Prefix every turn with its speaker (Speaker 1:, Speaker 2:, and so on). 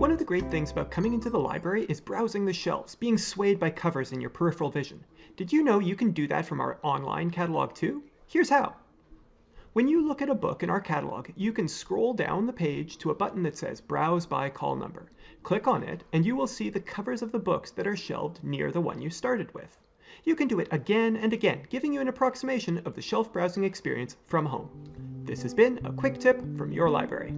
Speaker 1: One of the great things about coming into the library is browsing the shelves, being swayed by covers in your peripheral vision. Did you know you can do that from our online catalog too? Here's how. When you look at a book in our catalog, you can scroll down the page to a button that says Browse by Call Number. Click on it, and you will see the covers of the books that are shelved near the one you started with. You can do it again and again, giving you an approximation of the shelf browsing experience from home. This has been a quick tip from your library.